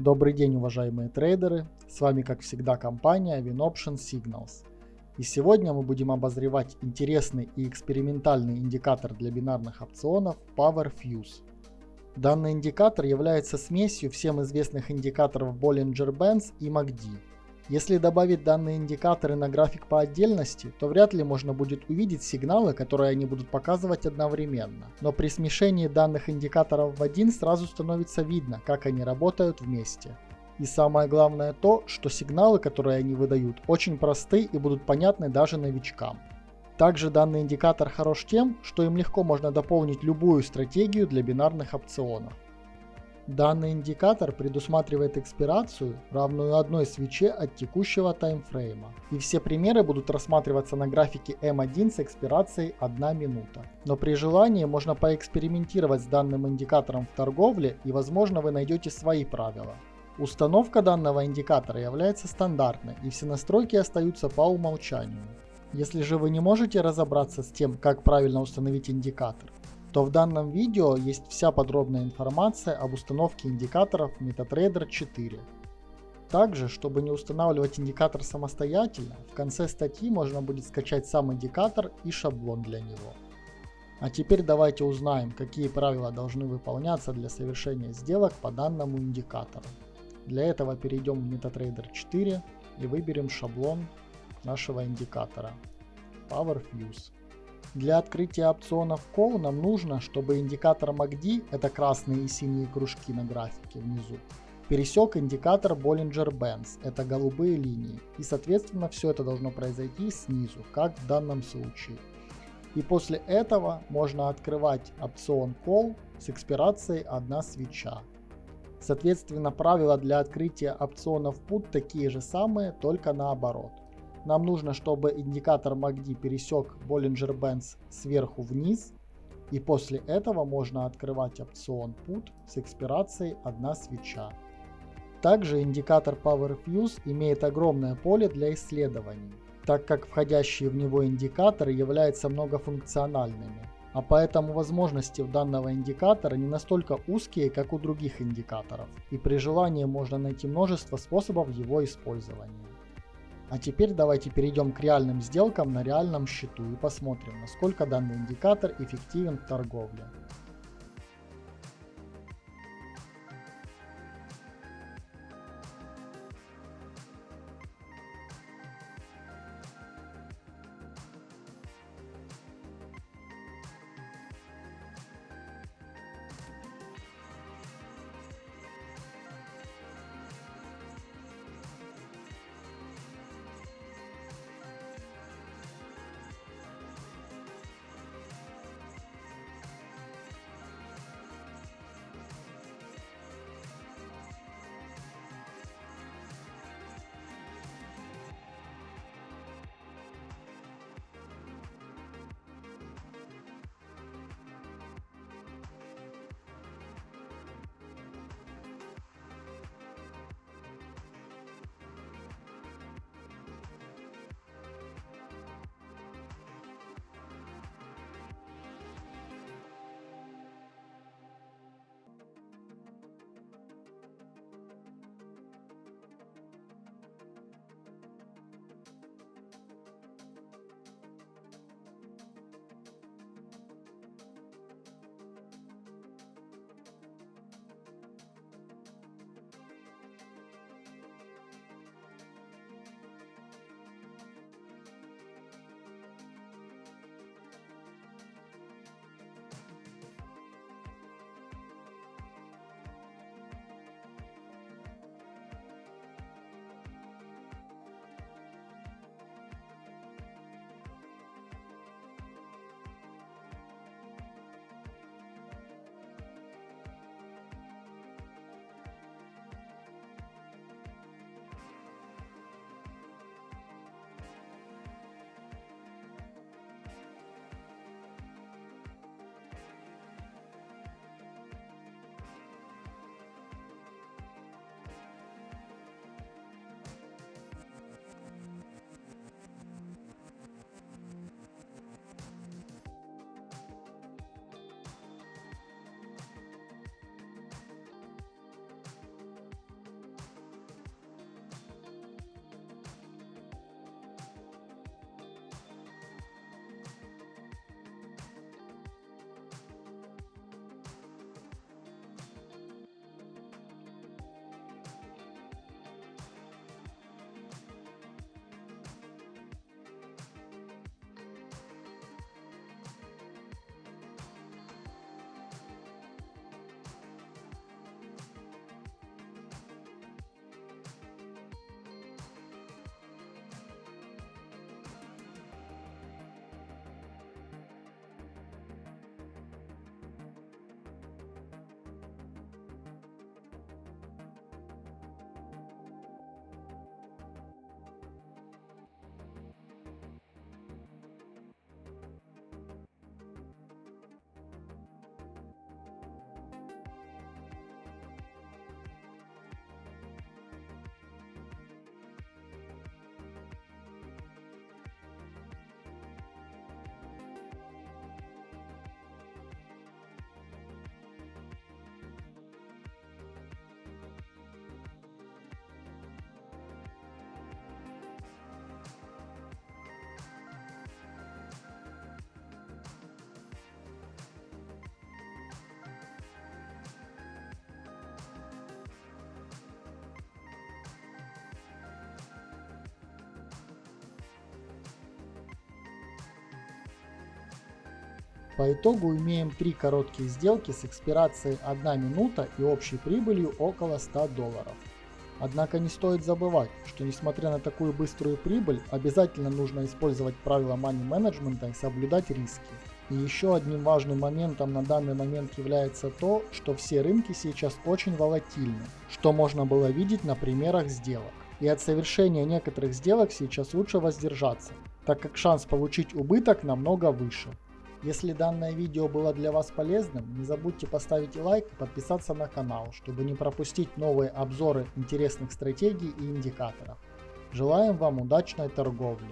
Добрый день, уважаемые трейдеры! С вами, как всегда, компания WinOption Signals. И сегодня мы будем обозревать интересный и экспериментальный индикатор для бинарных опционов PowerFuse. Данный индикатор является смесью всем известных индикаторов Bollinger Bands и MACD. Если добавить данные индикаторы на график по отдельности, то вряд ли можно будет увидеть сигналы, которые они будут показывать одновременно. Но при смешении данных индикаторов в один сразу становится видно, как они работают вместе. И самое главное то, что сигналы, которые они выдают, очень просты и будут понятны даже новичкам. Также данный индикатор хорош тем, что им легко можно дополнить любую стратегию для бинарных опционов. Данный индикатор предусматривает экспирацию, равную одной свече от текущего таймфрейма. И все примеры будут рассматриваться на графике M1 с экспирацией 1 минута. Но при желании можно поэкспериментировать с данным индикатором в торговле и возможно вы найдете свои правила. Установка данного индикатора является стандартной и все настройки остаются по умолчанию. Если же вы не можете разобраться с тем, как правильно установить индикатор, то в данном видео есть вся подробная информация об установке индикаторов MetaTrader 4. Также, чтобы не устанавливать индикатор самостоятельно, в конце статьи можно будет скачать сам индикатор и шаблон для него. А теперь давайте узнаем, какие правила должны выполняться для совершения сделок по данному индикатору. Для этого перейдем в MetaTrader 4 и выберем шаблон нашего индикатора PowerFuse. Для открытия опционов Call нам нужно, чтобы индикатор MACD, это красные и синие кружки на графике внизу, пересек индикатор Bollinger Bands, это голубые линии. И соответственно все это должно произойти снизу, как в данном случае. И после этого можно открывать опцион Call с экспирацией одна свеча. Соответственно правила для открытия опционов Put такие же самые, только наоборот. Нам нужно, чтобы индикатор MACD пересек Bollinger Bands сверху вниз. И после этого можно открывать опцион Put с экспирацией одна свеча. Также индикатор Power Fuse имеет огромное поле для исследований, так как входящие в него индикаторы являются многофункциональными. А поэтому возможности у данного индикатора не настолько узкие, как у других индикаторов, и при желании можно найти множество способов его использования. А теперь давайте перейдем к реальным сделкам на реальном счету и посмотрим, насколько данный индикатор эффективен в торговле. По итогу имеем три короткие сделки с экспирацией 1 минута и общей прибылью около 100 долларов. Однако не стоит забывать, что несмотря на такую быструю прибыль, обязательно нужно использовать правила money менеджмента и соблюдать риски. И еще одним важным моментом на данный момент является то, что все рынки сейчас очень волатильны, что можно было видеть на примерах сделок. И от совершения некоторых сделок сейчас лучше воздержаться, так как шанс получить убыток намного выше. Если данное видео было для вас полезным, не забудьте поставить лайк и подписаться на канал, чтобы не пропустить новые обзоры интересных стратегий и индикаторов. Желаем вам удачной торговли!